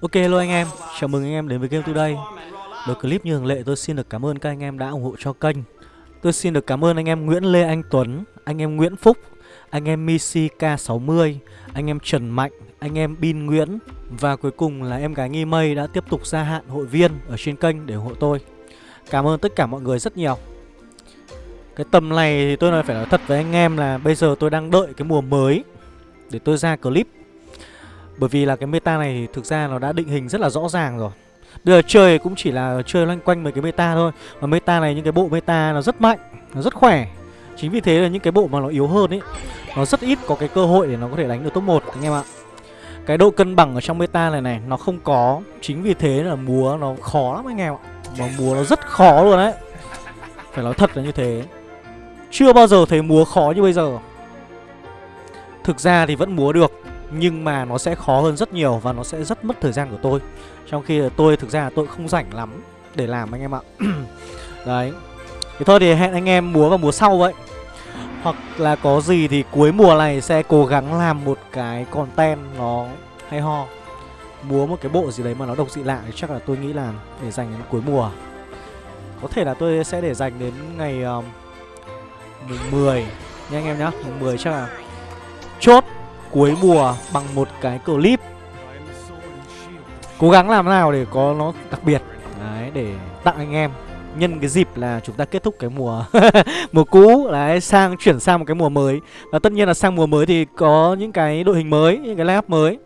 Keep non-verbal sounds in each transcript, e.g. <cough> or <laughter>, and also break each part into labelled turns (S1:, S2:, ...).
S1: Ok hello anh em, chào mừng anh em đến với Game Today. Đầu clip như thường lệ tôi xin được cảm ơn các anh em đã ủng hộ cho kênh. Tôi xin được cảm ơn anh em Nguyễn Lê Anh Tuấn, anh em Nguyễn Phúc, anh em Missy K60, anh em Trần Mạnh, anh em Bin Nguyễn Và cuối cùng là em gái Nghi Mây đã tiếp tục gia hạn hội viên ở trên kênh để ủng hộ tôi. Cảm ơn tất cả mọi người rất nhiều. Cái tầm này thì tôi nói phải nói thật với anh em là bây giờ tôi đang đợi cái mùa mới để tôi ra clip bởi vì là cái meta này thực ra nó đã định hình rất là rõ ràng rồi. Bây giờ chơi cũng chỉ là chơi loanh quanh mấy cái meta thôi. Và meta này những cái bộ meta nó rất mạnh, nó rất khỏe. Chính vì thế là những cái bộ mà nó yếu hơn ấy Nó rất ít có cái cơ hội để nó có thể đánh được top 1 anh em ạ. Cái độ cân bằng ở trong meta này này nó không có. Chính vì thế là múa nó khó lắm anh em ạ. Mà múa nó rất khó luôn đấy. Phải nói thật là như thế. Chưa bao giờ thấy múa khó như bây giờ. Thực ra thì vẫn múa được nhưng mà nó sẽ khó hơn rất nhiều và nó sẽ rất mất thời gian của tôi. Trong khi tôi thực ra tôi không rảnh lắm để làm anh em ạ. <clears throat> Đấy. Thì thôi thì hẹn anh em múa vào mùa sau vậy. Hoặc là có gì thì cuối mùa này sẽ cố gắng làm một cái content nó hay ho. Múa một cái bộ gì đấy mà nó độc dị lạ thì chắc là tôi nghĩ là để dành đến cuối mùa. Có thể là tôi sẽ để dành đến ngày um, mùng 10 nha anh em nhá. Mùng 10 chắc là chốt cuối mùa bằng một cái clip. Cố gắng làm nào để có nó đặc biệt. Đấy, để tặng anh em. Nhân cái dịp là chúng ta kết thúc cái mùa <laughs> mùa cũ Đấy, sang chuyển sang một cái mùa mới. Và tất nhiên là sang mùa mới thì có những cái đội hình mới, những cái lineup mới.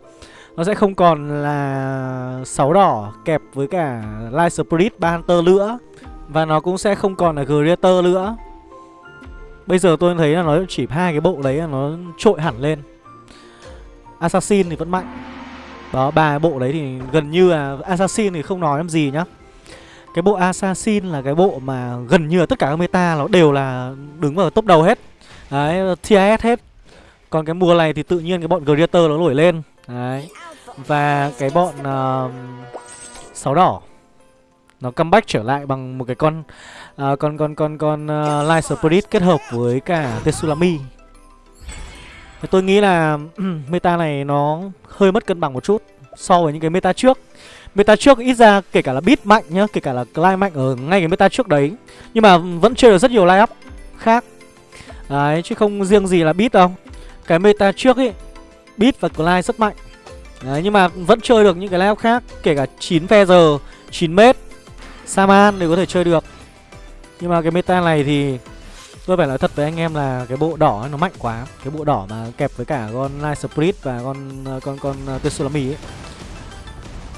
S1: Nó sẽ không còn là sáu đỏ kẹp với cả Light Spirit, ba Hunter nữa. Và nó cũng sẽ không còn là Greater nữa. Bây giờ tôi thấy là nó chỉ hai cái bộ đấy là nó trội hẳn lên. Assassin thì vẫn mạnh. Đó, ba bộ đấy thì gần như là Assassin thì không nói làm gì nhá. Cái bộ Assassin là cái bộ mà gần như là tất cả các meta nó đều là đứng vào top đầu hết. Đấy, TIS hết. Còn cái mùa này thì tự nhiên cái bọn Greater nó nổi lên. Đấy. Và cái bọn uh, Sáu đỏ Nó comeback trở lại bằng một cái con uh, Con con con con uh, Light Spirit kết hợp với cả Tetsulami Tôi nghĩ là <clears throat> meta này nó hơi mất cân bằng một chút so với những cái meta trước. Meta trước ít ra kể cả là beat mạnh nhá, kể cả là climb mạnh ở ngay cái meta trước đấy Nhưng mà vẫn chơi được rất nhiều line up khác. Đấy, chứ không riêng gì là beat đâu. Cái meta trước ấy, beat và climb rất mạnh. Đấy, nhưng mà vẫn chơi được những cái line up khác Kể cả 9 Feather, 9 mét, Saman đều có thể chơi được. Nhưng mà cái meta này thì Tôi phải nói thật với anh em là cái bộ đỏ nó mạnh quá. Cái bộ đỏ mà kẹp với cả con Light Spirit và con ờ, con con, ờ, tsunami ấy.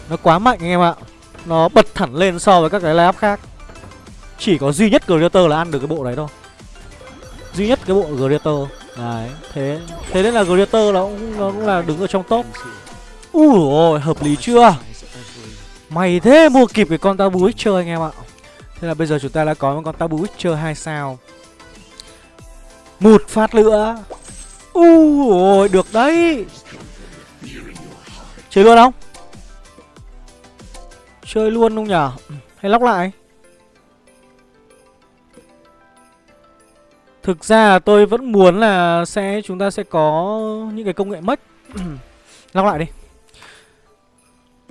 S1: Nó quá mạnh anh em ạ. Nó bật thẳng lên so với các cái line khác. Chỉ có duy nhất Greater là ăn được cái bộ đấy thôi. Duy nhất cái bộ Greater Đấy, thế thế nên là Greater nó cũng, nó cũng là đứng ở trong top. Ui ôi, hợp lý chưa? Mày thế mua kịp cái con Tabu Witcher anh em ạ. Thế là bây giờ chúng ta đã có một con Tabu Witcher 2 sao một phát nữa u ôi được đấy. Chơi luôn không? Chơi luôn không nhở? Hay lóc lại? Thực ra tôi vẫn muốn là sẽ chúng ta sẽ có những cái công nghệ mất. <clears throat> Lóc lại đi.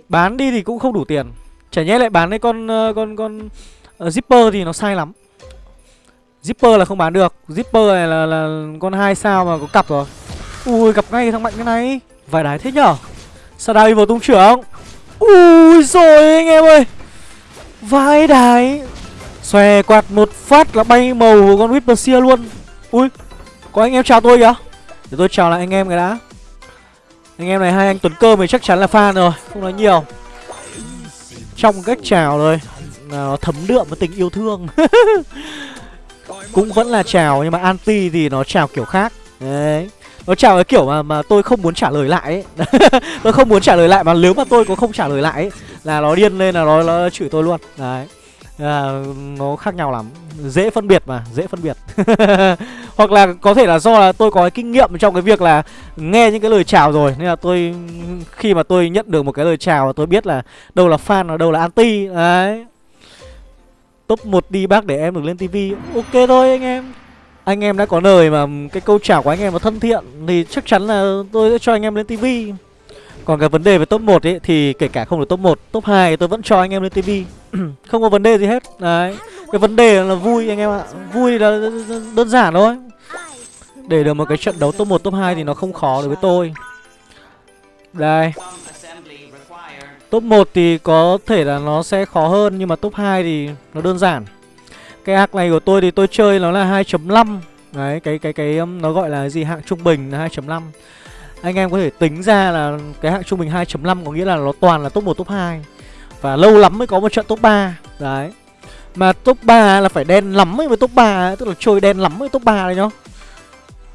S1: Bán đi thì cũng không đủ tiền. Chả nhẽ lại bán cái con ờ, con con uh, zipper thì nó sai lắm. Zipper là không bán được. Zipper này là, là con hai sao mà có cặp rồi. Ui gặp ngay thằng mạnh cái này. Vài đái thế nhở? Sao đào vào tung trưởng. Ui rồi anh em ơi. Vài đái. Xòe quạt một phát là bay màu của con Whisper luôn. Ui Có anh em chào tôi kìa. Để tôi chào lại anh em cái đã. Anh em này hai anh Tuấn Cơ thì chắc chắn là fan rồi Không nói nhiều. Trong cách chào rồi. Nó thấm đượm với tình yêu thương. <laughs> cũng vẫn là chào nhưng mà anti thì nó chào kiểu khác. Đấy. Nó chào cái kiểu mà mà tôi không muốn trả lời lại ấy. <laughs> tôi không muốn trả lời lại mà nếu mà tôi có không trả lời lại ấy, là nó điên lên là nó, nó chửi tôi luôn. Đấy. À, nó khác nhau lắm. Dễ phân biệt mà dễ phân biệt. <laughs> Hoặc là có thể là do là tôi có cái kinh nghiệm trong cái việc là nghe những cái lời chào rồi nên là tôi khi mà tôi nhận được một cái lời chào tôi biết là đâu là fan và đâu là anti. Đấy. Top 1 đi bác để em được lên tivi Ok thôi anh em Anh em đã có lời mà cái câu trả của anh em mà thân thiện Thì chắc chắn là tôi sẽ cho anh em lên tivi Còn cái vấn đề về top 1 ấy thì kể cả không được top 1, top 2 tôi vẫn cho anh em lên tivi <clears throat> không có vấn đề gì hết. Đấy. Cái vấn đề là vui anh em ạ. Vui là đơn giản thôi. Để được một cái trận đấu top 1, top 2 thì nó không khó đối với tôi. Đây. Top 1 thì có thể là nó sẽ khó hơn nhưng mà top 2 thì nó đơn giản. Cái hack này của tôi thì tôi chơi nó là 2.5. Đấy, cái cái cái um, nó gọi là gì hạng trung bình là 2.5. Anh em có thể tính ra là cái hạng trung bình 2.5 có nghĩa là nó toàn là top 1 top 2. Và lâu lắm mới có một trận top 3. Đấy. Mà top 3 là phải đen lắm mới với top 3, tức là chơi đen lắm với top 3 đấy nhá.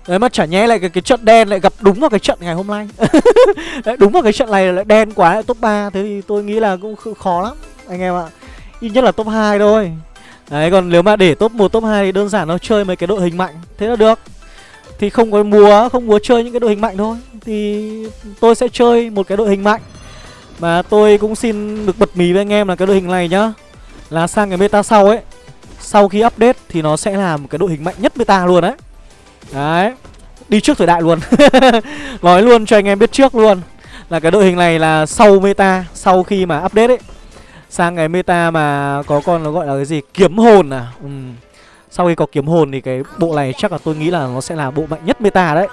S1: Đấy mà chả nhé lại cái, cái trận đen lại gặp đúng vào cái trận ngày hôm nay. <laughs> Đấy, Đúng vào cái trận này lại đen quá lại top 3 Thế thì tôi nghĩ là cũng khó lắm Anh em ạ. Ít nhất là top 2 thôi. Đấy còn nếu mà để top 1 top 2 thì đơn giản nó chơi mấy cái đội hình mạnh. Thế là được. Thì không có múa không múa chơi những cái đội hình mạnh thôi. Thì tôi sẽ chơi một cái đội hình mạnh. Mà tôi cũng xin được bật mí với anh em là cái đội hình này nhá. Là sang cái meta sau ấy. Sau khi update thì nó sẽ là một cái đội hình mạnh nhất meta luôn đấy Đấy. Đi trước thời đại luôn. <laughs> Nói luôn cho anh em biết trước luôn Là cái đội hình này là sau meta, Sau khi mà update ấy. Sang cái meta mà có con nó gọi là cái gì? Kiếm hồn à? Ừ. Sau khi có kiếm hồn thì cái bộ này chắc là tôi nghĩ là nó sẽ là bộ mạnh nhất meta đấy.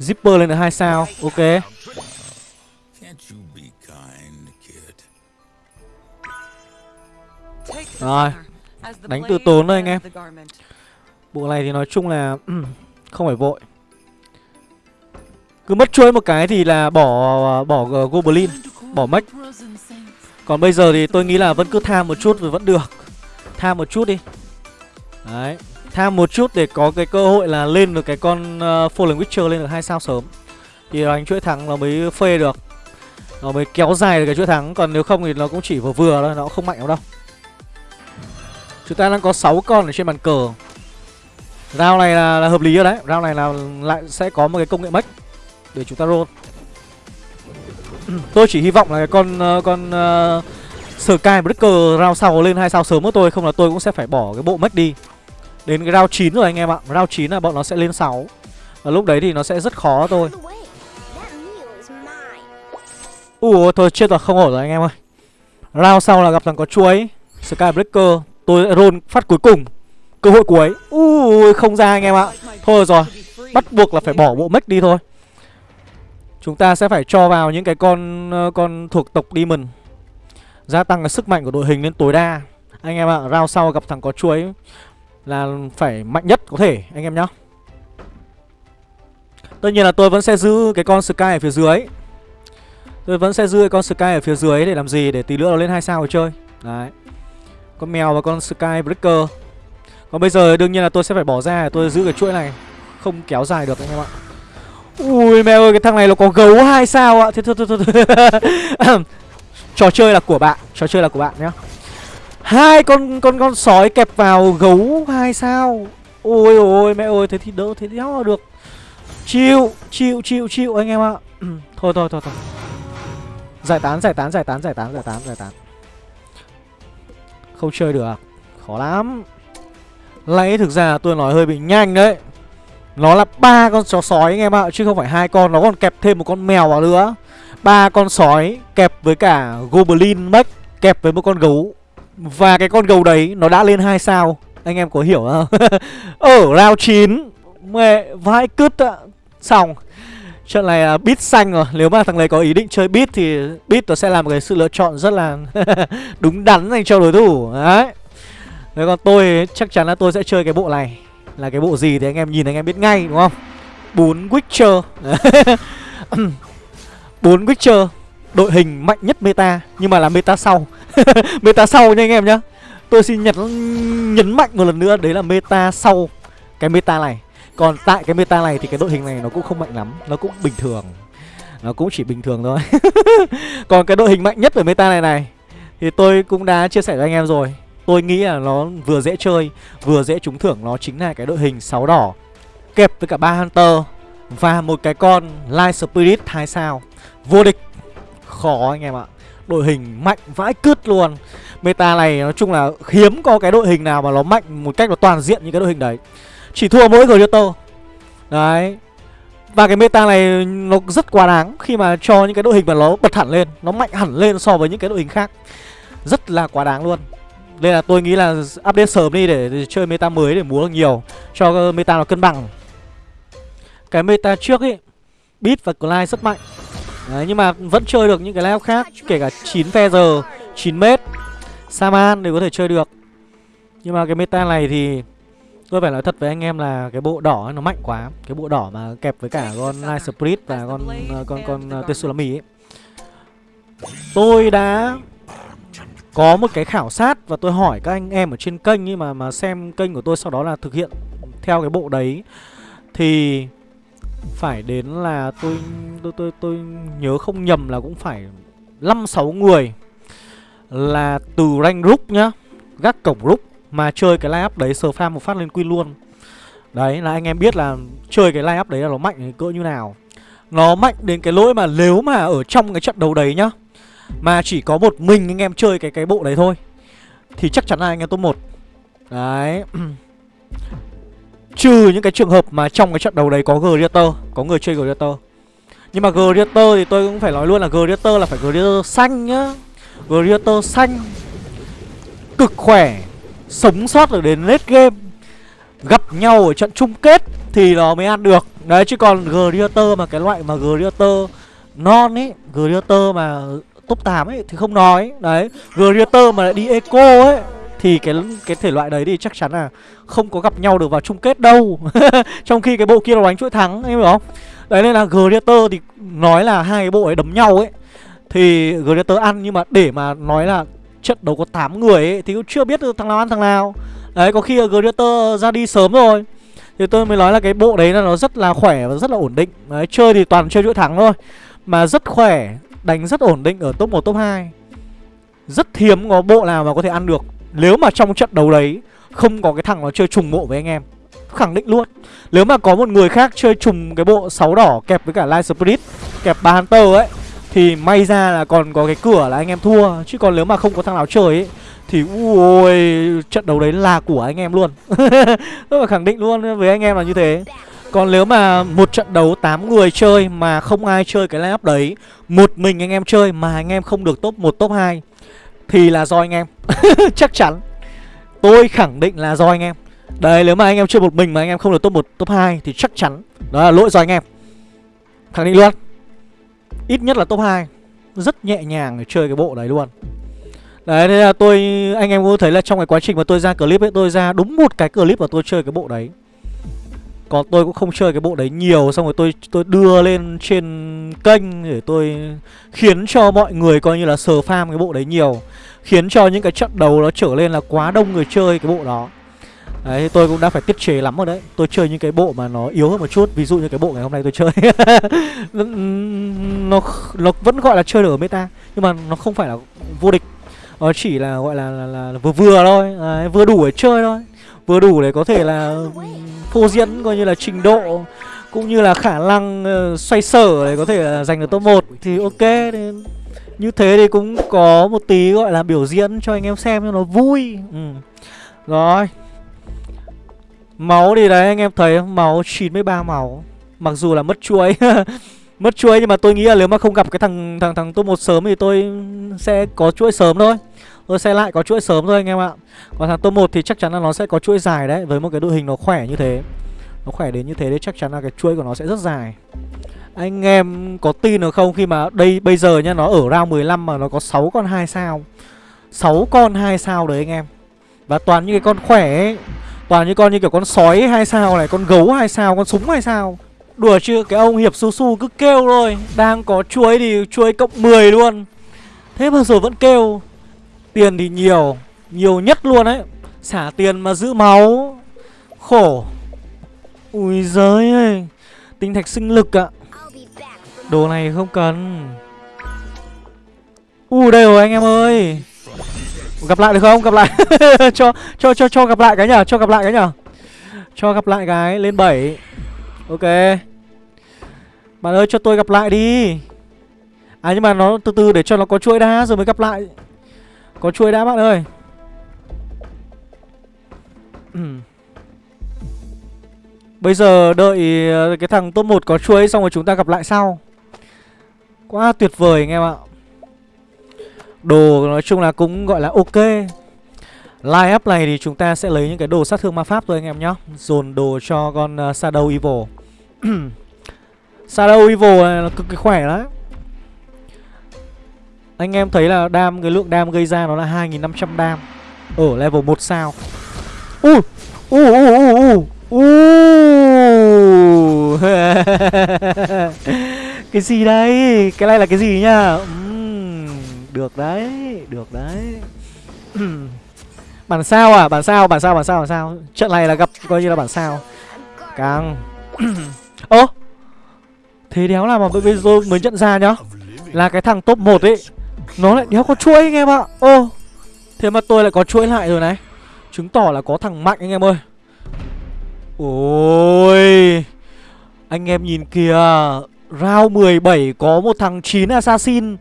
S1: Zipper lên được 2 sao, Ok. Rồi. Đánh từ tốn thôi anh em. Bộ này thì nói chung là <clears throat> không phải vội. Cứ mất chuỗi một cái thì là bỏ bỏ ờ, Goblin, bỏ Mech. Còn bây giờ thì tôi nghĩ là vẫn cứ tham một chút rồi vẫn được. Tham một chút đi. Đấy. Tham một chút để có cái cơ hội là lên được cái con uh, Fallen Witcher lên được hai sao sớm. Thì đánh chuỗi thắng nó mới phê được. Nó mới kéo dài được cái chuỗi thắng. Còn nếu không thì nó cũng chỉ vừa vừa thôi Nó không mạnh lắm đâu. Chúng ta đang có 6 con ở trên bàn cờ rao này là, là hợp lý rồi đấy. Rao này là lại sẽ có một cái công nghệ mech Để chúng ta roll. Tôi chỉ hy vọng là cái con ờ, con uh, Sky Breaker round sau lên hai sao sớm của tôi Không là tôi cũng sẽ phải bỏ cái bộ mech đi. Đến cái round 9 rồi anh em ạ. Round 9 là bọn nó sẽ lên 6 Và lúc đấy thì nó sẽ rất khó thôi Ủa thôi chết rồi không ổn rồi anh em ơi. Round sau là gặp thằng có chuối Sky Breaker. Tôi roll phát cuối cùng. Cơ hội cuối Ui không ra anh em ạ. Thôi rồi. Bắt buộc là phải bỏ bộ mech đi thôi. Chúng ta sẽ phải cho vào những cái con ờ, con thuộc tộc Demon. Gia tăng cái sức mạnh của đội hình lên tối đa. Anh em ạ à, Round sau gặp thằng có chuối Là phải mạnh nhất có thể anh em nhá. Tất nhiên là tôi vẫn sẽ giữ cái con Sky ở phía dưới. Tôi vẫn sẽ giữ cái con Sky ở phía dưới để làm gì? Để tí nữa nó lên hai sao để chơi. Đấy. Con mèo và con Sky Breaker còn bây giờ đương nhiên là tôi sẽ phải bỏ ra Tôi giữ cái chuỗi này Không kéo dài được anh em ạ. Ui mẹ ơi cái thằng này nó có gấu hai sao ạ. Thế thôi thôi thôi, thôi. <laughs> Trò chơi là của bạn Trò chơi là của bạn nhá. Hai con con con sói kẹp vào gấu hai sao. Ôi ôi mẹ ơi thế thì đỡ thế thì đéo được. Chịu chịu chịu chịu anh em ạ. <clears throat> Thôi thôi thôi thôi. Giải tán giải tán giải tán giải tán giải tán giải tán. Không chơi được. Khó lắm lấy thực ra tôi nói hơi bị nhanh đấy. Nó là ba con chó sói anh em ạ, Chứ không phải hai con, Nó còn kẹp thêm một con mèo vào nữa. Ba con sói kẹp với cả Goblin Mech, Kẹp với một con gấu. Và cái con gấu đấy nó đã lên hai sao. Anh em có hiểu không? <laughs> Ở round 9 Mẹ vãi cứt ạ. Xong, Trận này là bit xanh rồi. Nếu mà thằng này có ý định chơi bit thì bit nó sẽ là một cái sự lựa chọn rất là <laughs> đúng đắn dành cho đối thủ. Đấy. Đấy còn tôi chắc chắn là tôi sẽ chơi cái bộ này. Là cái bộ gì thì anh em nhìn anh em biết ngay, đúng không? Bốn Witcher. <laughs> Bốn Witcher, Đội hình mạnh nhất meta, Nhưng mà là meta sau. <laughs> Meta sau nha anh em nhá. Tôi xin nhật nhấn mạnh một lần nữa, Đấy là meta sau Cái meta này. Còn tại cái meta này thì cái đội hình này nó cũng không mạnh lắm, Nó cũng bình thường. Nó cũng chỉ bình thường thôi. <laughs> Còn cái đội hình mạnh nhất ở meta này này, Thì tôi cũng đã chia sẻ với anh em rồi. Tôi nghĩ là nó vừa dễ chơi, Vừa dễ trúng thưởng. Nó chính là cái đội hình 6 đỏ, Kẹp với cả ba Hunter Và một cái con Light Spirit 2 sao. Vô địch. Khó anh em ạ. Đội hình mạnh vãi cứt luôn. Meta này nói chung là hiếm có cái đội hình nào mà nó mạnh một cách nó toàn diện như cái đội hình đấy. Chỉ thua mỗi Glitter Đấy. Và cái meta này nó rất quá đáng Khi mà cho những cái đội hình mà nó bật hẳn lên, Nó mạnh hẳn lên so với những cái đội hình khác. Rất là quá đáng luôn. Nên là tôi nghĩ là update sớm đi để, để chơi meta mới để múa được nhiều Cho meta nó cân bằng. Cái meta trước ấy Beat và Clyde rất mạnh. Đấy, nhưng mà vẫn chơi được những cái layout khác Kể cả 9 Feather, 9 mét Saman đều có thể chơi được. Nhưng mà cái meta này thì Tôi phải nói thật với anh em là cái bộ đỏ ấy, nó mạnh quá. Cái bộ đỏ mà kẹp với cả con Night Spirit và con con con, con Tetsulami ấy. Tôi đã có một cái khảo sát và tôi hỏi các anh em ở trên kênh ấy mà mà xem kênh của tôi sau đó là thực hiện theo cái bộ đấy thì phải đến là tôi tôi tôi tôi nhớ không nhầm là cũng phải 5 6 người là từ rank group nhá, gác cổng group mà chơi cái line up đấy sờ farm một phát lên quy luôn. Đấy là anh em biết là chơi cái line up đấy là nó mạnh cỡ như nào. Nó mạnh đến cái lỗi mà nếu mà ở trong cái trận đấu đấy nhá mà chỉ có một mình anh em chơi cái cái bộ đấy thôi. Thì chắc chắn là anh em top 1. Đấy. Trừ những cái trường hợp mà trong cái trận đấu đấy có Greater, Có người chơi Greater. Nhưng mà Greater thì tôi cũng phải nói luôn là Greater là phải Greater xanh nhá. Greater xanh. Cực khỏe. Sống sót được đến late game. Gặp nhau ở trận chung kết Thì nó mới ăn được. Đấy, chứ còn Greater mà, cái loại mà Greater Non ấy Greater mà top 8 ấy thì không nói. Đấy Greater mà lại đi eco ấy, thì cái cái thể loại đấy thì chắc chắn là không có gặp nhau được vào chung kết đâu. <laughs> Trong khi cái bộ kia nó đánh chuỗi thắng, em hiểu không? Đấy, nên là Greater thì nói là hai cái bộ ấy đấm nhau ấy. Thì Greater ăn, nhưng mà để mà nói là trận đấu có 8 người ấy, thì cũng chưa biết được thằng nào ăn thằng nào. Đấy, có khi Greater ra đi sớm rồi. Thì tôi mới nói là cái bộ đấy là nó rất là khỏe và rất là ổn định. Đấy, chơi thì toàn chơi chuỗi thắng thôi. Mà rất khỏe đánh rất ổn định ở top 1 top 2 rất hiếm có bộ nào mà có thể ăn được. Nếu mà trong trận đấu đấy Không có cái thằng nó chơi trùng bộ với anh em, Khẳng định luôn. Nếu mà có một người khác chơi trùng cái bộ 6 đỏ Kẹp với cả Light Spirit, Kẹp ba Hunter ấy, Thì may ra là còn có cái cửa là anh em thua. Chứ còn nếu mà không có thằng nào chơi ấy, Thì ui, trận đấu đấy là của anh em luôn. <laughs> Tôi phải khẳng định luôn với anh em là như thế còn nếu mà một trận đấu 8 người chơi mà không ai chơi cái lineup đấy Một mình anh em chơi mà anh em không được top 1 top 2 thì là do anh em. <laughs> Chắc chắn. Tôi khẳng định là do anh em. Đấy nếu mà anh em chơi một mình mà anh em không được top 1, top 2 Thì chắc chắn đó là lỗi do anh em. Khẳng định luôn. Ít nhất là top 2 Rất nhẹ nhàng để chơi cái bộ đấy luôn. Đấy thế là tôi Anh em có thấy là trong cái quá trình mà tôi ra clip ấy Tôi ra đúng một cái clip mà tôi chơi cái bộ đấy còn tôi cũng không chơi cái bộ đấy nhiều Xong rồi tôi tôi đưa lên trên kênh Để tôi khiến cho mọi người coi như là sờ farm cái bộ đấy nhiều. Khiến cho những cái trận đấu nó trở lên là quá đông người chơi cái bộ đó. Đấy tôi cũng đã phải tiết chế lắm rồi đấy. Tôi chơi những cái bộ mà nó yếu hơn một chút Ví dụ như cái bộ ngày hôm nay tôi chơi. <laughs> Nó, nó vẫn gọi là chơi được ở meta Nhưng mà nó không phải là vô địch. Nó chỉ là gọi là, là, là, là vừa vừa thôi. Đấy, Vừa đủ để chơi thôi. Vừa đủ để có thể là phô diễn coi như là trình độ cũng như là khả năng uh, xoay sở để có thể là giành được top 1 thì ok. Thì như thế thì cũng có một tí gọi là biểu diễn cho anh em xem cho nó vui. Ừ. rồi. Máu thì đấy anh em thấy máu 93 máu. Mặc dù là mất chuối. <laughs> Mất chuối nhưng mà tôi nghĩ là nếu mà không gặp cái thằng thằng thằng top một sớm thì tôi sẽ có chuỗi sớm thôi tôi sẽ lại có chuỗi sớm thôi anh em ạ. Còn thằng top 1 thì chắc chắn là nó sẽ có chuỗi dài đấy Với một cái đội hình nó khỏe như thế. Nó khỏe đến như thế đấy chắc chắn là cái chuỗi của nó sẽ rất dài. Anh em có tin được không khi mà đây bây giờ nhá Nó ở round 15 mà nó có 6 con 2 sao? 6 con 2 sao đấy anh em. Và toàn những cái con khỏe ấy Toàn những con như kiểu con sói 2 sao này Con gấu 2 sao, con súng 2 sao. Đùa chứ, cái ông Hiệp Su Su cứ kêu thôi. Đang có chuối thì chuối cộng 10 luôn. Thế mà rồi vẫn kêu. Tiền thì nhiều Nhiều nhất luôn đấy Xả tiền mà giữ máu, Khổ Ui giới ơi, Tinh thạch sinh lực ạ Đồ này không cần u đây rồi anh em ơi Gặp lại được không? Gặp lại <laughs> cho cho cho cho gặp lại cái nhở? Cho gặp lại cái nhở? Cho gặp lại cái lên 7. Ok. Bạn ơi, cho tôi gặp lại đi. À nhưng mà nó từ từ để cho nó có chuỗi đá rồi mới gặp lại. Có chuối đã bạn ơi. Bây giờ đợi ờ, cái thằng top 1 có chuối xong rồi chúng ta gặp lại sau. Quá tuyệt vời anh em ạ. Đồ nói chung là cũng gọi là ok. Line up này thì chúng ta sẽ lấy những cái đồ sát thương ma pháp thôi anh em nhé Dồn đồ cho con uh, Shadow Evil. <clears throat> Shadow Evil này là cực kỳ khỏe đấy anh em thấy là đam cái lượng đam gây ra nó là 2500 đam. Ở level 1 sao. Ui Ui ui ui ui <laughs> Cái gì đây? Cái này là cái gì nhá uhm, Được đấy Được đấy. <clears throat> Bản sao à? Bản sao Bản sao Bản sao Bản sao? Trận này là gặp coi như là bản sao. Càng. <clears throat> Ơ Thế đéo là mà bây giờ mới nhận ra nhá Là cái thằng top 1 ấy nó lại đéo có chuỗi anh em ạ. Ô Thế mà tôi lại có chuỗi lại rồi này. Chứng tỏ là có thằng mạnh anh em ơi. Ôi Anh em nhìn kìa. Round 17 có một thằng 9 Assassin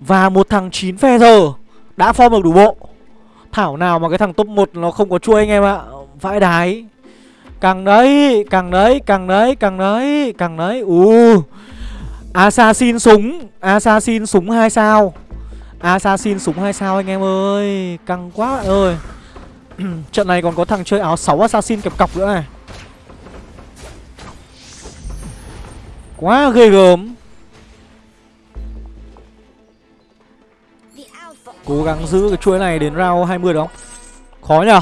S1: Và một thằng 9 Feather. Đã form được đủ bộ. Thảo nào mà cái thằng top 1 nó không có chuỗi anh em ạ. Vãi đái. Càng đấy, càng đấy, càng đấy, càng đấy, càng đấy. U Assassin súng Assassin súng 2 sao. Assassin súng 2 sao anh em ơi? Căng quá bạn ơi. <clears throat> Trận này còn có thằng chơi áo 6 Assassin kẹp cọc nữa này. Quá ghê gớm. Cố gắng giữ cái chuỗi này đến round 20 đó. Khó nhở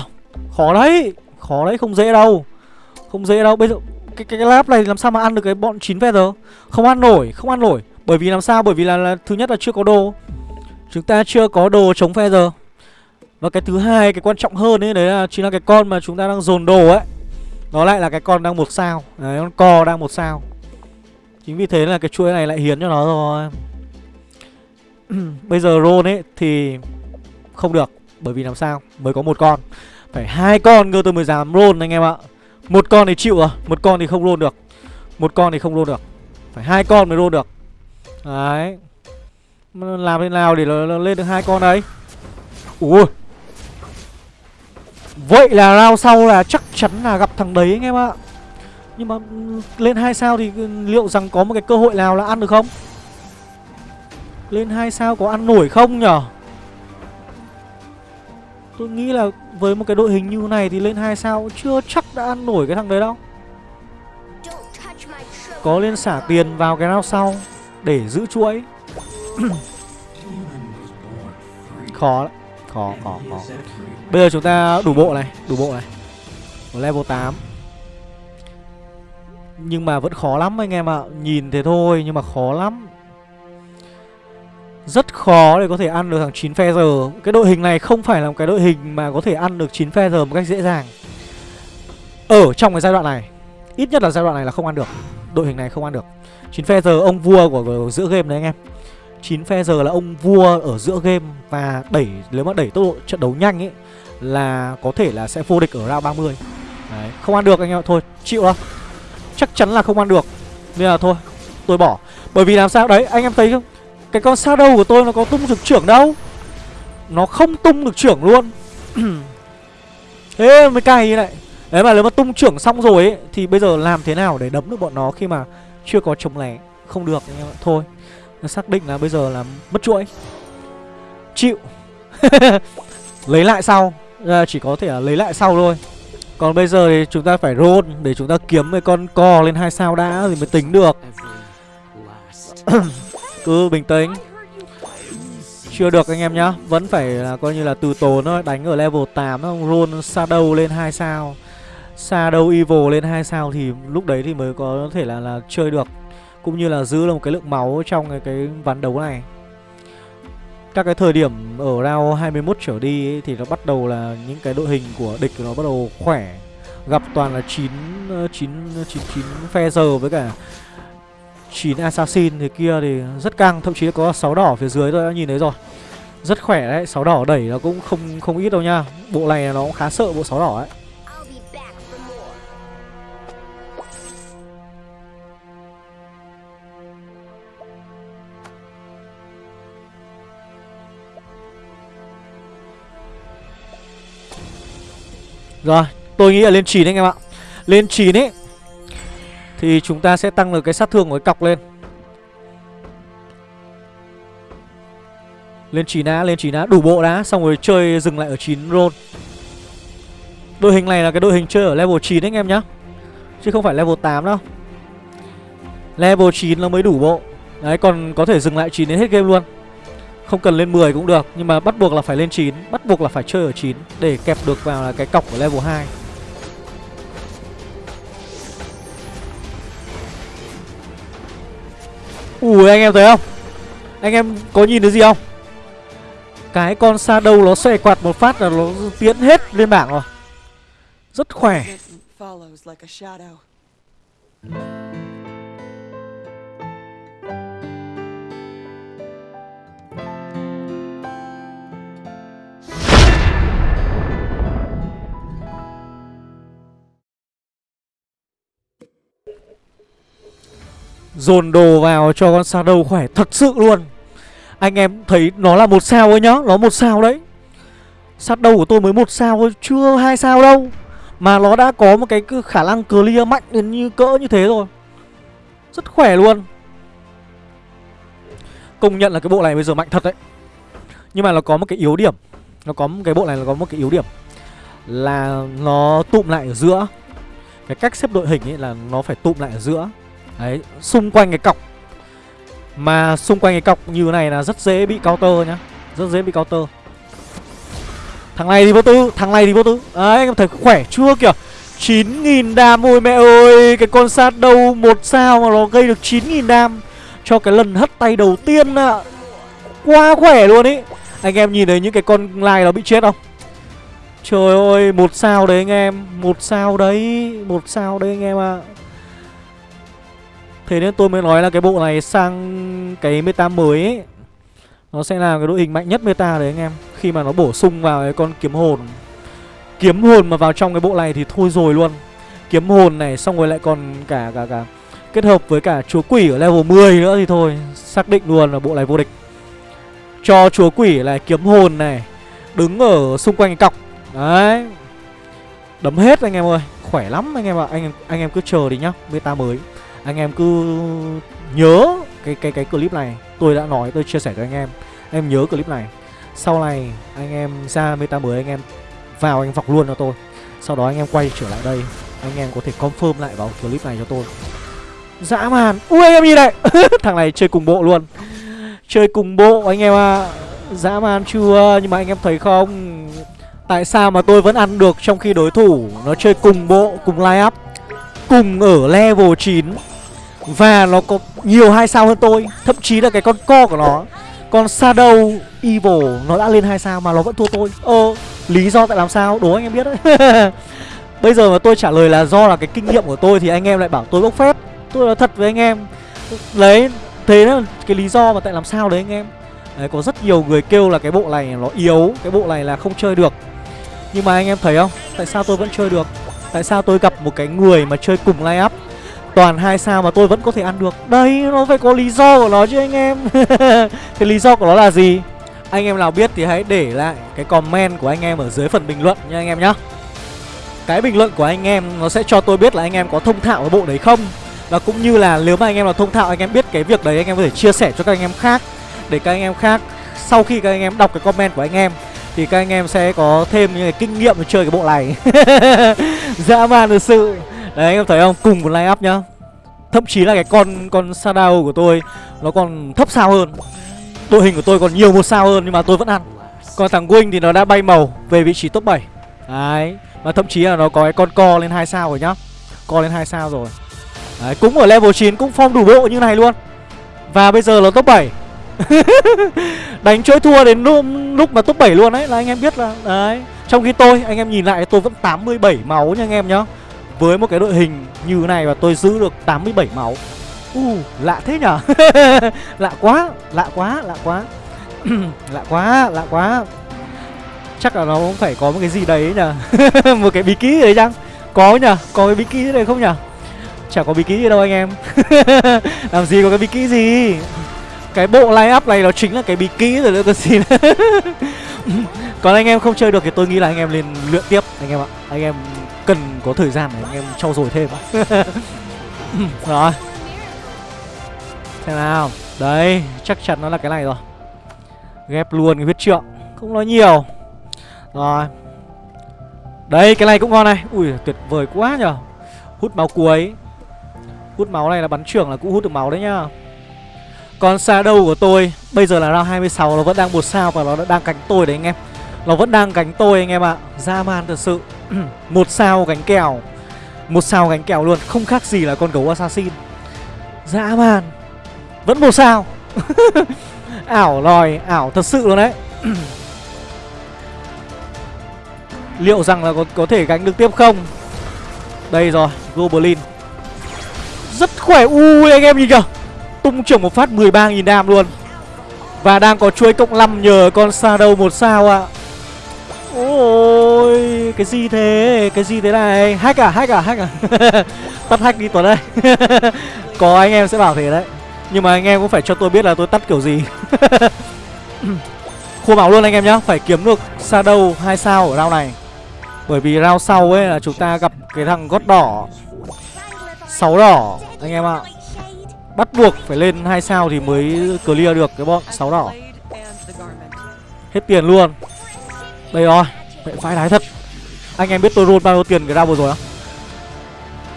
S1: Khó đấy. Khó đấy không dễ đâu. Không dễ đâu. Bây giờ cái, cái, cái lab này làm sao mà ăn được cái bọn 9 feather Không ăn nổi Không ăn nổi. Bởi vì làm sao? Bởi vì là, là thứ nhất là chưa có đồ Chúng ta chưa có đồ chống feather Và cái thứ hai, Cái quan trọng hơn ấy, Đấy là chính là cái con mà chúng ta đang dồn đồ ấy. Nó lại là cái con đang một sao. Đấy, con co đang một sao. Chính vì thế là cái chuỗi này lại hiến cho nó rồi. <clears throat> Bây giờ roll ấy thì không được, Bởi vì làm sao? Mới có một con. Phải hai con cơ, tôi mới dám roll anh em ạ. Một con thì chịu rồi, Một con thì không roll được. Một con thì không roll được. Phải hai con mới roll được. Đấy. Làm thế nào để nó, lên được hai con đấy? Ui. Vậy là round sau là chắc chắn là gặp thằng đấy anh em ạ. Nhưng mà lên hai sao thì liệu rằng có một cái cơ hội nào là ăn được không? Lên hai sao có ăn nổi không nhở? Tôi nghĩ là với một cái đội hình như này thì lên hai sao chưa chắc đã ăn nổi cái thằng đấy đâu. Có lên xả tiền vào cái nào sau Để giữ chuỗi <coughs> Khó Khó, khó, khó. Bây giờ chúng ta đủ bộ này Đủ bộ này. Level 8 Nhưng mà vẫn khó lắm anh em ạ. Nhìn thế thôi nhưng mà khó lắm. Rất khó để có thể ăn được thằng 9 Feather Cái đội hình này không phải là một cái đội hình mà có thể ăn được 9 Feather một cách dễ dàng. Ở trong cái giai đoạn này Ít nhất là giai đoạn này là không ăn được. Đội hình này không ăn được. 9 Feather ông vua của, của giữa game đấy anh em. 9 Feather là ông vua ở giữa game Và đẩy nếu mà đẩy tốc độ trận đấu nhanh ấy Là có thể là sẽ vô địch ở round 30 Đấy, không ăn được anh em Thôi, chịu đó Chắc chắn là không ăn được. Nên là thôi, tôi bỏ. Bởi vì làm sao? Đấy, anh em thấy không? Cái con Shadow của tôi nó có tung được trưởng đâu? Nó không tung được trưởng luôn. <clears throat> Thế mới cay như này. Đấy mà nếu mà tung trưởng xong rồi ấy Thì bây giờ làm thế nào để đấm được bọn nó khi mà Chưa có chống lẻ? Không được anh em ạ Thôi. Xác định là bây giờ là mất chuỗi. Chịu. <laughs> Lấy lại sau. À, Chỉ có thể là lấy lại sau thôi. Còn bây giờ thì chúng ta phải roll Để chúng ta kiếm cái con co lên hai sao đã Thì mới tính được. <coughs> Cứ bình tĩnh. Chưa được anh em nhá. Vẫn phải là coi như là từ tốn thôi. Đánh ở level 8 không Roll Shadow lên 2 sao. Shadow Evil lên 2 sao Thì lúc đấy thì mới có thể là là chơi được. Cũng như là giữ được một cái lượng máu Trong cái, cái ván đấu này. Các cái thời điểm ở round 21 trở đi ấy, thì nó bắt đầu là những cái đội hình của địch nó bắt đầu khỏe. Gặp toàn là 9 9 9 9 phe giờ với cả 9 assassin thì kia thì rất căng Thậm chí có 6 đỏ phía dưới tôi đã nhìn thấy rồi. Rất khỏe đấy 6 đỏ đẩy nó cũng không không ít đâu nha. Bộ này nó cũng khá sợ bộ 6 đỏ ấy. Rồi, tôi nghĩ là lên 9 anh em ạ. Lên 9 ấy Thì chúng ta sẽ tăng được cái sát thương của cái cọc lên. Lên 9 đã, lên 9 đã, đủ bộ đã Xong rồi chơi dừng lại ở 9 roll. Đội hình này là cái đội hình chơi ở level 9 đấy anh em nhá. Chứ không phải level 8 đâu. Level 9 nó mới đủ bộ. Đấy còn có thể dừng lại 9 đến hết game luôn. Không cần lên 10 cũng được, Nhưng mà bắt buộc là phải lên 9 Bắt buộc là phải chơi ở 9 Để kẹp được vào là cái cọc của level 2 Ui, anh em thấy không? Anh em có nhìn thấy gì không? Cái con sa đâu nó xòe quạt một phát là nó tiến hết lên bảng rồi. Rất khỏe. Dồn đồ vào cho con Shadow khỏe thật sự luôn. Anh em thấy nó là một sao ấy nhá, Nó một sao đấy. Shadow của tôi mới một sao thôi, Chưa hai sao đâu. Mà nó đã có một cái khả năng clear mạnh đến như cỡ như thế rồi. Rất khỏe luôn. Công nhận là cái bộ này bây giờ mạnh thật đấy. Nhưng mà nó có một cái yếu điểm. Nó có một cái bộ này là có một cái yếu điểm Là nó tụm lại ở giữa. Cái cách xếp đội hình ấy là nó phải tụm lại ở giữa. Đấy, xung quanh cái cọc. Mà xung quanh cái cọc như này là rất dễ bị counter nhá. Rất dễ bị counter. Thằng này thì vô tư, thằng này thì vô tư. Đấy, anh em thấy khỏe chưa kìa? 9.000 đam, ôi mẹ ơi Cái con sát đâu một sao mà nó gây được 9.000 đam Cho cái lần hất tay đầu tiên ạ. À. Quá khỏe luôn ý. Anh em nhìn thấy những cái con lai nó bị chết không? Trời ơi, một sao đấy anh em Một sao đấy, một sao đấy anh em ạ. à. Thế nên tôi mới nói là cái bộ này sang cái meta mới ấy Nó sẽ là cái đội hình mạnh nhất meta đấy anh em. Khi mà nó bổ sung vào cái con kiếm hồn. Kiếm hồn mà vào trong cái bộ này thì thôi rồi luôn. Kiếm hồn này xong rồi lại còn cả cả cả Kết hợp với cả chúa quỷ ở level 10 nữa thì thôi Xác định luôn là bộ này vô địch. Cho chúa quỷ lại kiếm hồn này Đứng ở xung quanh cái cọc. Đấy. Đấm hết anh em ơi Khỏe lắm anh em ạ. À. Anh, anh em cứ chờ đi nhá Meta mới anh em cứ nhớ cái cái cái clip này. Tôi đã nói, tôi chia sẻ cho anh em. Em nhớ clip này. Sau này, anh em ra meta mới, anh em vào, anh vọc luôn cho tôi. Sau đó anh em quay trở lại đây. Anh em có thể confirm lại vào clip này cho tôi. Dã man. Ui, anh em nhìn này. <laughs> Thằng này chơi cùng bộ luôn. Chơi cùng bộ, anh em à dã man chưa? Nhưng mà anh em thấy không? Tại sao mà tôi vẫn ăn được trong khi đối thủ nó chơi cùng bộ, cùng line up, cùng ở level 9 và nó có nhiều hai sao hơn tôi, Thậm chí là cái con co của nó, Con Shadow Evil, nó đã lên hai sao mà nó vẫn thua tôi. Ờ lý do tại làm sao? Đố anh em biết đấy. <laughs> Bây giờ mà tôi trả lời là do là cái kinh nghiệm của tôi Thì anh em lại bảo tôi bốc phép. Tôi nói thật với anh em. Đấy, thế là cái lý do mà tại làm sao đấy anh em. Đấy, có rất nhiều người kêu là cái bộ này nó yếu, Cái bộ này là không chơi được. Nhưng mà anh em thấy không? Tại sao tôi vẫn chơi được? Tại sao tôi gặp một cái người mà chơi cùng line up? Toàn hai sao mà tôi vẫn có thể ăn được Đây nó phải có lý do của nó chứ anh em Cái lý do của nó là gì Anh em nào biết thì hãy để lại cái comment của anh em ở dưới phần bình luận nha anh em nhá Cái bình luận của anh em nó sẽ cho tôi biết là anh em có thông thạo cái bộ đấy không Và cũng như là nếu mà anh em là thông thạo anh em biết cái việc đấy anh em có thể chia sẻ cho các anh em khác Để các anh em khác sau khi các anh em đọc cái comment của anh em thì các anh em sẽ có thêm những cái kinh nghiệm để chơi cái bộ này dã man thực sự Đấy anh em thấy không? Cùng một line up nhá. Thậm chí là cái con con Sadao của tôi Nó còn thấp sao hơn. Đội hình của tôi còn nhiều một sao hơn nhưng mà tôi vẫn ăn. Còn thằng Wing thì nó đã bay màu Về vị trí top 7 Đấy Và thậm chí là nó có cái con co lên hai sao rồi nhá. Co lên hai sao rồi. Đấy cũng ở level 9 cũng form đủ bộ như này luôn. Và bây giờ nó top 7 <laughs> Đánh chuỗi thua đến lúc, lúc mà top 7 luôn đấy Là anh em biết là Đấy. Trong khi tôi anh em nhìn lại tôi vẫn 87 máu nha anh em nhá với một cái đội hình như thế này và tôi giữ được 87 máu. U uh, lạ thế nhở? <laughs> Lạ quá, lạ quá, lạ quá. <clears throat> Lạ quá, lạ quá. Chắc là nó cũng phải có một cái gì đấy nhở? <laughs> Một cái bí kíp đấy chăng? Có nhở, có cái bí kíp đấy không nhở? Chả có bí kíp gì đâu anh em. <laughs> Làm gì có cái bí kíp gì? Cái bộ line up này nó chính là cái bí kíp rồi nữa cơ xin. Còn anh em không chơi được thì tôi nghĩ là anh em lên luyện tiếp anh em ạ. Anh em cần có thời gian để anh em trau dồi thêm. <laughs> Ừ, rồi. Xem nào. Đấy, chắc chắn nó là cái này rồi. Ghép luôn cái huyết trượng. Không nói nhiều. Rồi. Đấy cái này cũng ngon này. Ui, tuyệt vời quá nhở Hút máu cuối. Hút máu này là bắn trưởng là cũng hút được máu đấy nhá. Còn Shadow của tôi, Bây giờ là round 26 Nó vẫn đang một sao và nó đang cánh tôi đấy anh em. Nó vẫn đang cánh tôi anh em ạ. Ra man thật sự. <clears throat> Một sao gánh kèo. Một sao gánh kèo luôn Không khác gì là con gấu assassin. Dã man. Vẫn một sao. <laughs> Ảo lòi Ảo thật sự luôn đấy. <clears throat> Liệu rằng là có, có thể gánh được tiếp không? Đây rồi Goblin. Rất khỏe. Ui anh em nhìn kìa. Tung trưởng một phát 13.000 đam luôn. Và đang có chuối cộng 5 nhờ con Shadow một sao ạ. À. Ôi cái gì thế? Cái gì thế này? Hack à? Hack à? Hack à? <laughs> Tắt hack đi Tuấn ơi. <laughs> Có anh em sẽ bảo thế đấy. Nhưng mà anh em cũng phải cho tôi biết là tôi tắt kiểu gì. <laughs> Khô máu luôn anh em nhá, Phải kiếm được Shadow 2 sao ở round này. Bởi vì round sau ấy là chúng ta gặp cái thằng gót đỏ. Sáu đỏ, anh em ạ. Bắt buộc phải lên 2 sao thì mới clear được cái bọn sáu đỏ. Hết tiền luôn. Đây rồi vậy phải đái thật. Anh em biết tôi roll bao nhiêu tiền cái round vừa rồi không?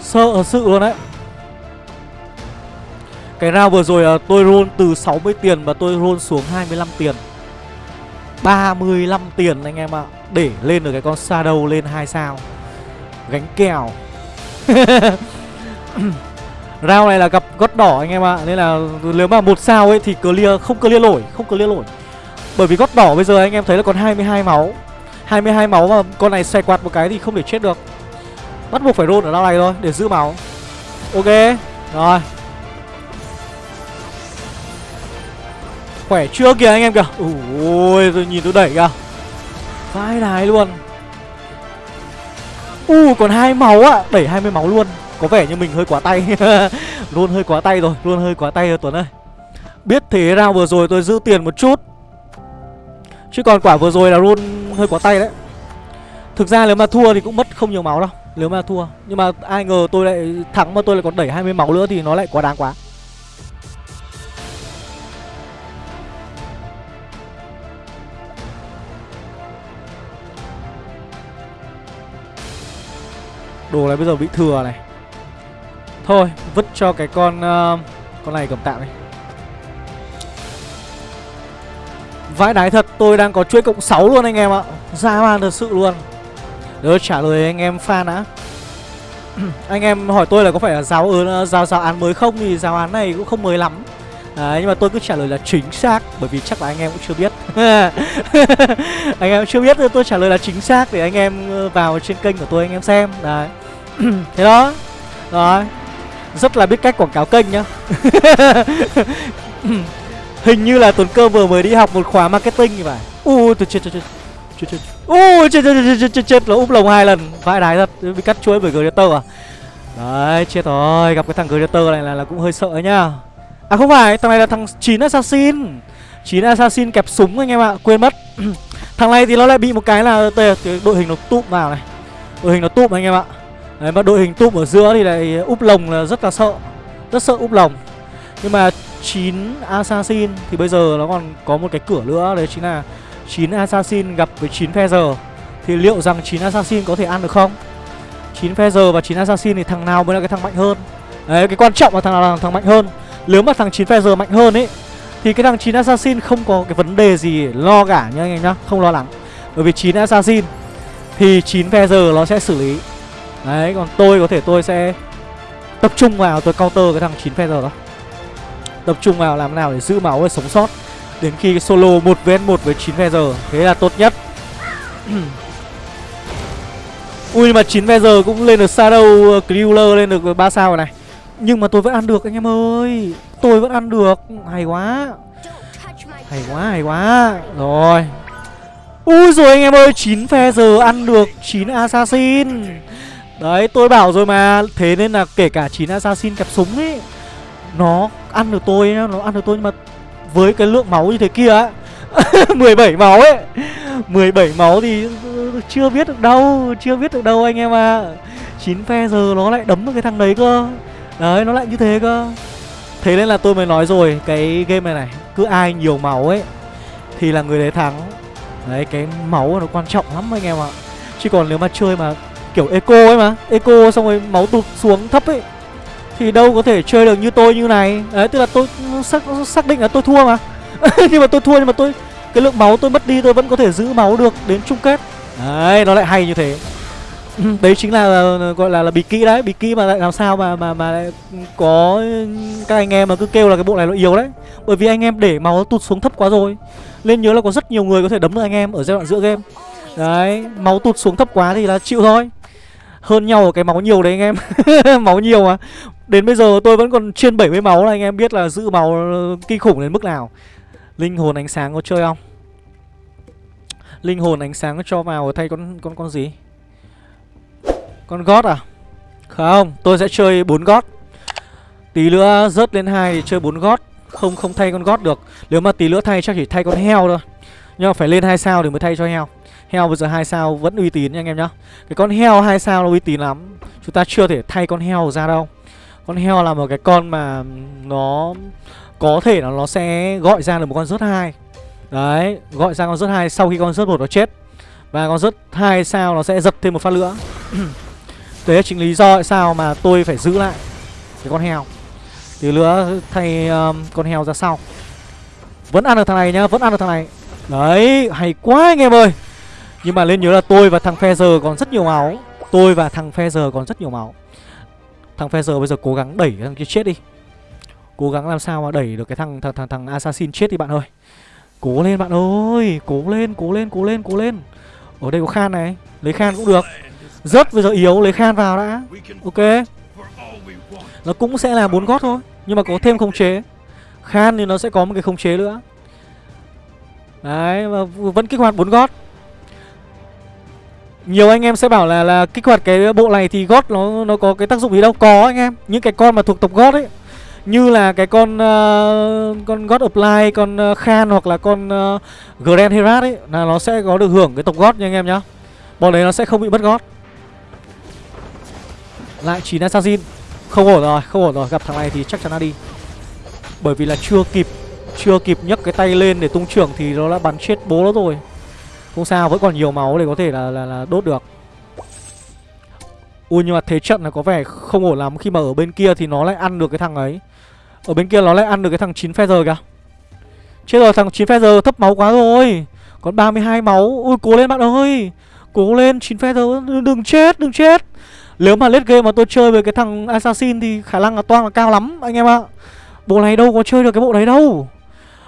S1: Sợ sự luôn đấy. Cái round vừa rồi à, tôi roll từ 60 tiền Và tôi roll xuống 25 tiền. 35 tiền anh em ạ. Để lên được cái con Shadow lên 2 sao. Gánh kèo. <laughs> Round này là gặp gót đỏ anh em ạ. Nên là nếu mà một sao ấy thì clear, không clear nổi Không clear nổi Bởi vì gót đỏ bây giờ anh em thấy là còn 22 máu. 22 máu mà con này xoay quạt một cái thì không thể chết được. Bắt buộc phải roll ở đao này thôi, để giữ máu. Ok, Rồi. Khỏe chưa kìa anh em kìa. Ui tôi nhìn tôi đẩy kìa. Vai đái luôn. U, còn hai máu ạ. À. Đẩy 20 máu luôn. Có vẻ như mình hơi quá tay. <laughs> Luôn hơi quá tay rồi, Luôn hơi quá tay rồi, Tuấn ơi. Biết thế nào vừa rồi tôi giữ tiền một chút. Chứ còn quả vừa rồi là luôn hơi quá tay đấy. Thực ra nếu mà thua thì cũng mất không nhiều máu đâu Nếu mà thua. Nhưng mà ai ngờ tôi lại thắng mà tôi lại còn đẩy 20 máu nữa thì nó lại quá đáng quá. Đồ này bây giờ bị thừa này. Thôi vứt cho cái con uh, Con này cầm tạm đi. Vãi đái thật tôi đang có chuỗi cộng 6 luôn anh em ạ. Ra man thật sự luôn. Đỡ trả lời anh em fan đã. <clears throat> Anh em hỏi tôi là có phải là giáo ừ, giáo giáo án mới không? Thì giáo án này cũng không mới lắm. Đấy, nhưng mà tôi cứ trả lời là chính xác Bởi vì chắc là anh em cũng chưa biết. <laughs> Anh em chưa biết tôi trả lời là chính xác Để anh em ừ, vào trên kênh của tôi anh em xem. Đấy. <clears throat> Thế đó. Rồi. Rất là biết cách quảng cáo kênh nhá. <laughs> Hình như là Tuấn Cơ vừa mới đi học một khóa marketing thì phải Ui tôi chết chết chết chết chết Ui chết chết chết chết chết chết nó úp lồng hai lần Vãi đái thật Bị cắt chuối bởi Greater à Đấy chết rồi Gặp cái thằng Greater này là, là cũng hơi sợ nhá À không phải thằng này là thằng 9 Assassin 9 Assassin kẹp súng anh em ạ Quên mất Thằng này thì nó lại bị một cái là đội hình nó tụm vào này Đội hình nó tụm anh em ạ Đấy mà đội hình tụm ở giữa thì lại úp lồng là rất là sợ Rất sợ úp lồng Nhưng mà 9 Assassin. Thì bây giờ nó còn có một cái cửa nữa, Đấy chính là 9 Assassin gặp với 9 Feather Thì liệu rằng 9 Assassin có thể ăn được không? 9 Feather và 9 Assassin thì thằng nào mới là cái thằng mạnh hơn? Đấy, cái quan trọng là thằng nào là thằng mạnh hơn? Nếu mà thằng 9 Feather mạnh hơn ấy, Thì cái thằng 9 Assassin không có cái vấn đề gì lo cả nha anh em nhá, Không lo lắng. Bởi vì 9 Assassin Thì 9 Feather nó sẽ xử lý. Đấy, còn tôi có thể tôi sẽ Tập trung vào tôi counter cái thằng 9 Feather đó. Tập trung vào làm nào để giữ máu và sống sót. Đến khi solo 1 vs 1 với 9 giờ Thế là tốt nhất. <clears throat> Ui, mà 9 giờ cũng lên được Shadow ờ, killer lên được 3 sao rồi này. Nhưng mà tôi vẫn ăn được, anh em ơi. Tôi vẫn ăn được. Hay quá. Hay quá hay quá. Rồi. Ui rồi anh em ơi 9 giờ ăn được 9 Assassin. Đấy, tôi bảo rồi mà. Thế nên là kể cả 9 assassin kẹp súng ấy nó ăn được tôi Nó ăn được tôi nhưng mà Với cái lượng máu như thế kia á <laughs> 17 máu ấy 17 máu thì chưa biết được đâu, Chưa biết được đâu anh em à 9 phe giờ nó lại đấm được cái thằng đấy cơ. Đấy, nó lại như thế cơ. Thế nên là tôi mới nói rồi, Cái game này này, Cứ ai nhiều máu ấy Thì là người đấy thắng. Đấy, cái máu nó quan trọng lắm anh em ạ. Chứ còn nếu mà chơi mà kiểu eco ấy mà, Eco xong rồi máu tụt xuống thấp ấy thì đâu có thể chơi được như tôi như này. Đấy tức là tôi xác, xác định là tôi thua mà. <laughs> Nhưng mà tôi thua nhưng mà tôi Cái lượng máu tôi mất đi tôi vẫn có thể giữ máu được đến chung kết. Đấy nó lại hay như thế. <clears throat> Đấy chính là, là gọi là là bị kỹ đấy. Bị kỹ mà lại làm sao mà mà mà lại có các anh em mà cứ kêu là cái bộ này nó yếu đấy. Bởi vì anh em để máu tụt xuống thấp quá rồi. Nên nhớ là có rất nhiều người có thể đấm được anh em ở giai đoạn giữa game. Đấy máu tụt xuống thấp quá thì là chịu thôi. Hơn nhau ở cái máu nhiều đấy anh em. <laughs> Máu nhiều mà đến bây giờ tôi vẫn còn trên 70 máu là anh em biết là giữ máu kinh khủng đến mức nào. Linh hồn ánh sáng có chơi không? Linh hồn ánh sáng cho vào thay con con con gì? Con gót à? Không, tôi sẽ chơi bốn gót. Tí nữa rớt lên hai thì chơi bốn gót. Không không thay con gót được. Nếu mà tí nữa thay chắc chỉ thay con heo thôi. Nhưng mà phải lên hai sao thì mới thay cho heo. Heo bây giờ hai sao vẫn uy tín nha anh em nhá. Cái con heo hai sao nó uy tín lắm. Chúng ta chưa thể thay con heo ra đâu. Con heo là một cái con mà Nó có thể là nó sẽ gọi ra được một con rớt hai. Đấy Gọi ra con rớt hai sau khi con rớt một nó chết. Và con rớt hai sao nó sẽ dập thêm một phát nữa. <clears throat> Đấy là chính lý do tại sao mà tôi phải giữ lại Cái con heo. Tí nữa thay um, con heo ra sau. Vẫn ăn được thằng này nhá Vẫn ăn được thằng này. Đấy hay quá anh em ơi. Nhưng mà nên nhớ là tôi và thằng Feather còn rất nhiều máu. Tôi và thằng Feather còn rất nhiều máu. Thằng Feather bây giờ cố gắng đẩy thằng kia chết đi. Cố gắng làm sao mà đẩy được cái thằng thằng thằng, thằng Assassin chết đi bạn ơi. Cố lên bạn ơi Cố lên cố lên cố lên cố lên. Ở đây có khan này Lấy khan cũng được. Rất bây giờ yếu lấy khan vào đã. Ok. Nó cũng sẽ là bốn gót thôi Nhưng mà có thêm khống chế. Khan thì nó sẽ có một cái khống chế nữa. Đấy và vẫn kích hoạt bốn gót nhiều anh em sẽ bảo là là kích hoạt cái bộ này thì gót nó nó có cái tác dụng gì đâu. Có anh em những cái con mà thuộc tộc gót ấy như là cái con uh, con God Apply, con uh, Khan hoặc là con uh, Grand Herat ấy là nó sẽ có được hưởng cái tộc gót nha anh em nhá. Bọn đấy nó sẽ không bị mất gót. Lại 9 assassin Không ổn rồi, không ổn rồi. Gặp thằng này thì chắc chắn là đi. Bởi vì là chưa kịp Chưa kịp nhấc cái tay lên để tung trưởng Thì nó đã bắn chết bố nó rồi. Không sao, vẫn còn nhiều máu để có thể là, là, là đốt được. Ui nhưng mà thế trận là có vẻ không ổn lắm. Khi mà ở bên kia thì nó lại ăn được cái thằng ấy. Ở bên kia nó lại ăn được cái thằng 9 feather kìa. Chết rồi, thằng 9 feather thấp máu quá rồi. Còn 32 máu. Ui cố lên bạn ơi. Cố lên 9 feather Đừng chết, đừng chết. Nếu mà lết game mà tôi chơi với cái thằng Assassin thì khả năng là toang là cao lắm anh em ạ. Bộ này đâu có chơi được cái bộ đấy đâu.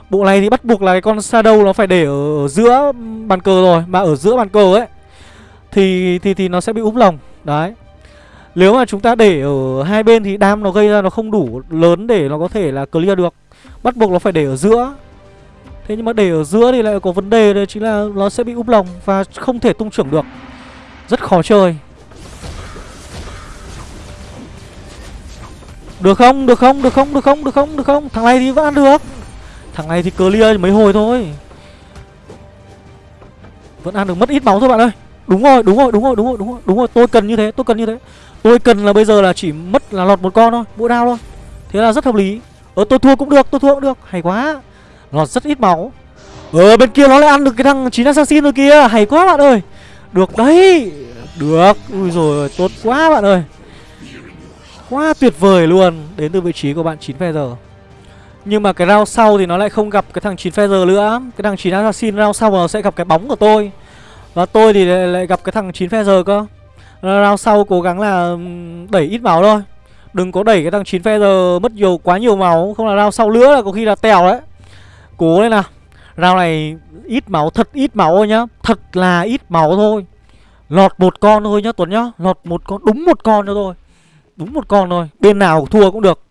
S1: Bộ này thì bắt buộc là cái con Shadow nó phải để ở, ở giữa bàn cờ rồi Mà ở giữa bàn cờ ấy Thì thì thì nó sẽ bị úp lồng Đấy Nếu mà chúng ta để ở hai bên thì đam nó gây ra nó không đủ lớn để nó có thể là clear được Bắt buộc nó phải để ở giữa Thế nhưng mà để ở giữa thì lại có vấn đề đấy chính là nó sẽ bị úp lồng và không thể tung trưởng được Rất khó chơi Được không? Được không? Được không? Được không? Được không? Được không? Thằng này thì vẫn ăn được Thằng này thì clear mấy hồi thôi. Vẫn ăn được mất ít máu thôi bạn ơi. Đúng rồi, đúng rồi, đúng rồi, đúng rồi, đúng rồi, đúng rồi. Tôi cần như thế, tôi cần như thế. Tôi cần là bây giờ là chỉ mất là lọt một con thôi Mỗi đao thôi. Thế là rất hợp lý. Ờ tôi thua cũng được, tôi thua cũng được. Hay quá. Lọt rất ít máu. Ờ bên kia nó lại ăn được cái thằng 9 assassin rồi kia Hay quá bạn ơi. Được đấy. Được. Ui rồi tốt quá bạn ơi. Quá tuyệt vời luôn. Đến từ vị trí của bạn 9 giờ. Nhưng mà cái round sau thì nó lại không gặp cái thằng 9 Feather nữa. Cái thằng 9 Assassin round sau nó sẽ gặp cái bóng của tôi. Và tôi thì lại, lại gặp cái thằng 9 Feather cơ. Round sau cố gắng là đẩy ít máu thôi. Đừng có đẩy cái thằng 9 Feather mất nhiều quá nhiều máu. Không là round sau nữa là có khi là tèo đấy. Cố lên nào. Round này ít máu, thật ít máu thôi nhá. Thật là ít máu thôi. Lọt một con thôi nhá Tuấn nhá. Lọt một con, đúng một con cho thôi Đúng một con thôi. Bên nào thua cũng được.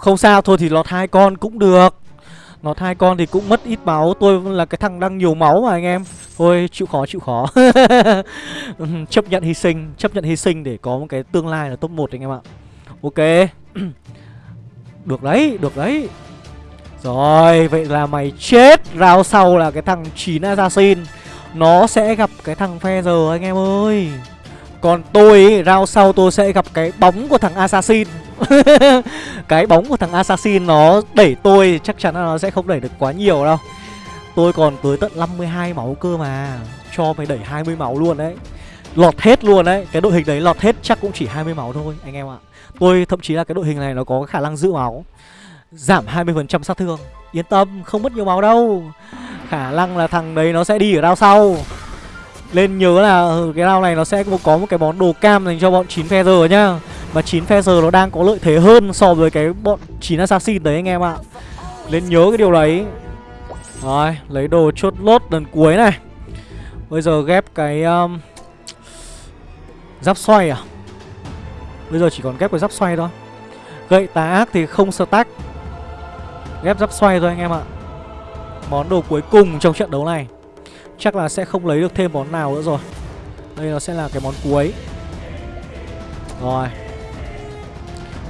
S1: Không sao, thôi thì lọt hai con cũng được. Lọt hai con thì cũng mất ít máu. Tôi là cái thằng đang nhiều máu mà anh em. Thôi chịu khó chịu khó. <laughs> Chấp nhận hy sinh Chấp nhận hy sinh để có một cái tương lai là top 1 anh em ạ. Ok. <clears throat> Được đấy, được đấy. Rồi, vậy là mày chết. Rao sau là cái thằng 9 Assassin. Nó sẽ gặp cái thằng Feather anh em ơi. Còn tôi ý, rao sau tôi sẽ gặp cái bóng của thằng Assassin. <laughs> Cái bóng của thằng Assassin nó đẩy tôi, Chắc chắn là nó sẽ không đẩy được quá nhiều đâu. Tôi còn tới tận 52 máu cơ mà, Cho mày đẩy 20 máu luôn đấy. Lọt hết luôn đấy, Cái đội hình đấy lọt hết chắc cũng chỉ 20 máu thôi, anh em ạ. Tôi thậm chí là cái đội hình này nó có khả năng giữ máu, Giảm 20% sát thương. Yên tâm, không mất nhiều máu đâu. Khả năng là thằng đấy nó sẽ đi ở đao sau. Lên nhớ là ừ, cái đao này nó sẽ có một cái món đồ cam dành cho bọn chín phe giờ nhá. Và 9 Feather nó đang có lợi thế hơn so với cái bọn 9 Assassin đấy anh em ạ. Nên nhớ cái điều đấy. Rồi, lấy đồ chốt lốt lần cuối này. Bây giờ ghép cái um, Giáp xoay à? Bây giờ chỉ còn ghép cái giáp xoay thôi. Gậy tá ác thì không stack. Ghép giáp xoay thôi anh em ạ. Món đồ cuối cùng trong trận đấu này. Chắc là sẽ không lấy được thêm món nào nữa rồi. Đây nó sẽ là cái món cuối. Rồi.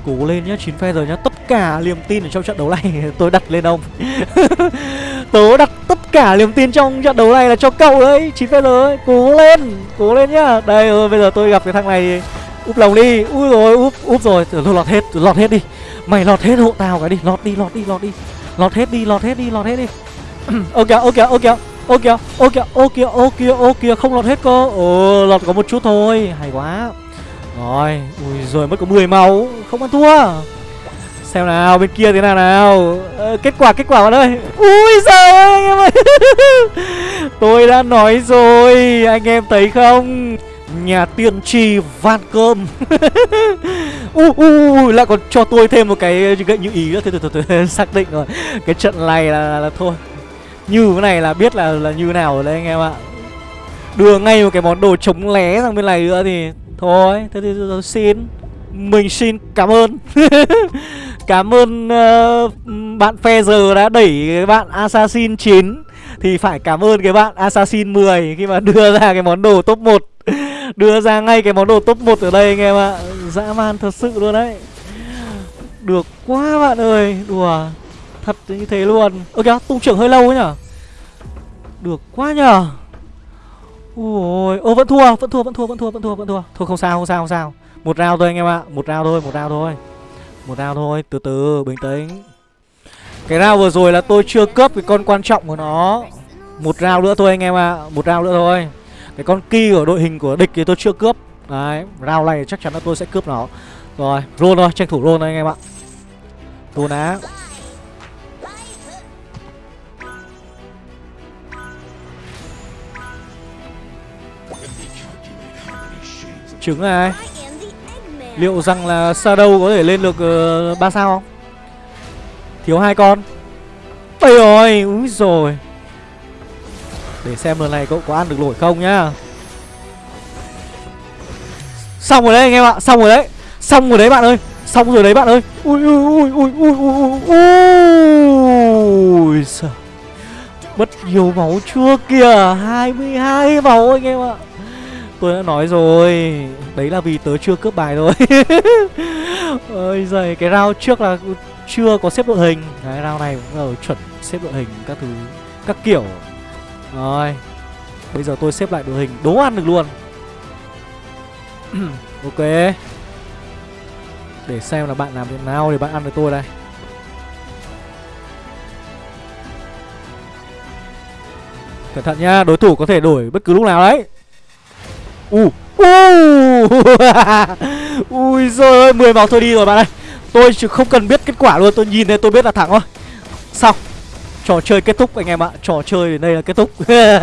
S1: Cố lên nhá, 9 phe rồi nhá. Tất cả niềm tin ở trong trận đấu này <laughs> tôi đặt lên ông. <laughs> Tớ đặt tất cả niềm tin trong trận đấu này là cho cậu đấy 9 phe rồi, cố lên Cố lên nhá. Đây rồi, bây giờ tôi gặp cái thằng này. Úp lòng đi, ui rồi, úp, úp rồi. Thôi lọt hết, lọt hết đi. Mày lọt hết hộ tao cái đi, lọt đi, lọt đi, lọt đi. Lọt hết đi, lọt hết đi, lọt hết đi. <clears throat> Ok ok ok kìa, ô kìa Ô kìa, ô kìa, ô kìa, ô kìa, Không lọt hết cơ. Ờ, lọt có một chút thôi. Hay quá rồi ui rồi mất có 10 máu không ăn thua. Xem nào bên kia thế nào nào. Ờ, kết quả kết quả bạn ơi. Ui giời ơi anh em ơi. <laughs> Tôi đã nói rồi anh em thấy không? Nhà tiên tri van cơm. <laughs> U u lại còn cho tôi thêm một cái gậy như ý nữa. Thôi thôi thôi <laughs> xác định rồi. Cái trận này là, là, là thôi. Như cái này là biết là là như nào rồi đấy anh em ạ. Đưa ngay một cái món đồ chống lé sang bên này nữa thì thôi thế thì tôi xin. Mình xin cảm ơn. <laughs> Cảm ơn uh, bạn phe giờ đã đẩy cái bạn assassin 9 thì phải cảm ơn cái bạn assassin 10 khi mà đưa ra cái món đồ top 1 <laughs> đưa ra ngay cái món đồ top 1 ở đây anh em ạ. Dã man thật sự luôn đấy. Được quá bạn ơi. Đùa. Thật như thế luôn. Ơ kìa tung trưởng hơi lâu ấy nhở? Được quá nhở? Ôi, Ô, vẫn thua Vẫn thua Vẫn thua Vẫn thua Vẫn thua Vẫn thua. Thôi, không sao Không sao Không sao. Một round thôi anh em ạ, Một round thôi, Một round thôi. Một round thôi, Từ từ, Bình tĩnh. Cái round vừa rồi là tôi chưa cướp cái con quan trọng của nó. Một round nữa thôi anh em ạ, Một round nữa thôi. Cái con ki của đội hình của địch thì tôi chưa cướp Đấy, Round này chắc chắn là tôi sẽ cướp nó. Rồi, Roll thôi, Tranh thủ roll thôi anh em ạ. Roll ná Trứng này. Liệu rằng là Shadow có thể lên được uh, 3 sao không? Thiếu hai con. Ây rồi, úi rồi Để xem lần này cậu có ăn được nổi không nhá. Xong rồi đấy anh em ạ, xong rồi đấy. Xong rồi đấy bạn ơi Xong rồi đấy bạn ơi. Ui ui ui ui ui ui ui Ui Mất nhiều máu chưa kìa 22 máu anh em ạ Tôi đã nói rồi. Đấy là vì tớ chưa cướp bài thôi. <laughs> Ôi giời Cái round trước là chưa có xếp đội hình. Cái round này cũng ở chuẩn xếp đội hình các thứ Các kiểu. Rồi Bây giờ tôi xếp lại đội hình đố ăn được luôn. <clears throat> Ok. Để xem là bạn làm thế nào để bạn ăn được tôi đây. Cẩn thận nha, đối thủ có thể đổi bất cứ lúc nào đấy u. Uh. <laughs> ui giời ơi, mười máu thôi đi rồi bạn ơi. Tôi chỉ không cần biết kết quả luôn, tôi nhìn thấy tôi biết là thắng thôi xong, trò chơi kết thúc anh em ạ, trò chơi đến đây là kết thúc.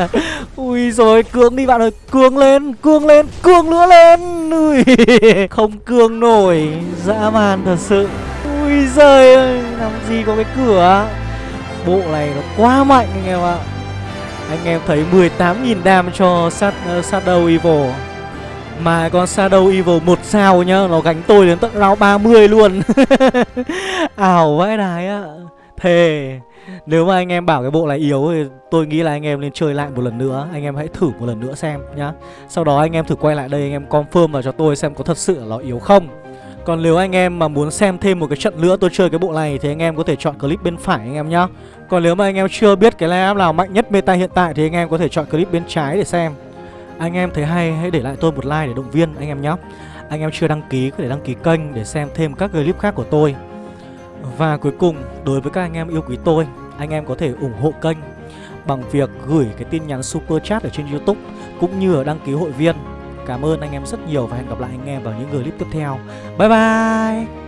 S1: <laughs> Ui rồi cương đi bạn ơi, cương lên cương lên, cương nữa lên. Ui, <laughs> không cương nổi, dã man thật sự. Ui giời ơi, làm gì có cái cửa bộ này nó quá mạnh anh em ạ anh em thấy 18.000 dam cho sát, uh, ờ, Shadow Evil. Mà con Shadow Evil một sao nhá Nó gánh tôi đến tận round 30 luôn. <laughs> Ảo vãi đái á. Thề Nếu mà anh em bảo cái bộ này yếu thì tôi nghĩ là anh em nên chơi lại một lần nữa. Anh em hãy thử một lần nữa xem nhá. Sau đó anh em thử quay lại đây anh em confirm vào cho tôi xem có thật sự là nó yếu không. Còn nếu anh em mà muốn xem thêm một cái trận nữa tôi chơi cái bộ này thì anh em có thể chọn clip bên phải anh em nhá. Còn nếu mà anh em chưa biết cái lineup nào mạnh nhất meta hiện tại thì anh em có thể chọn clip bên trái để xem. Anh em thấy hay hãy để lại tôi một like để động viên anh em nhé. Anh em chưa đăng ký có thể đăng ký kênh để xem thêm các clip khác của tôi. Và cuối cùng, đối với các anh em yêu quý tôi, anh em có thể ủng hộ kênh bằng việc gửi cái tin nhắn super chat ở trên YouTube cũng như ở đăng ký hội viên Cảm ơn anh em rất nhiều và hẹn gặp lại anh em vào những clip tiếp theo Bye bye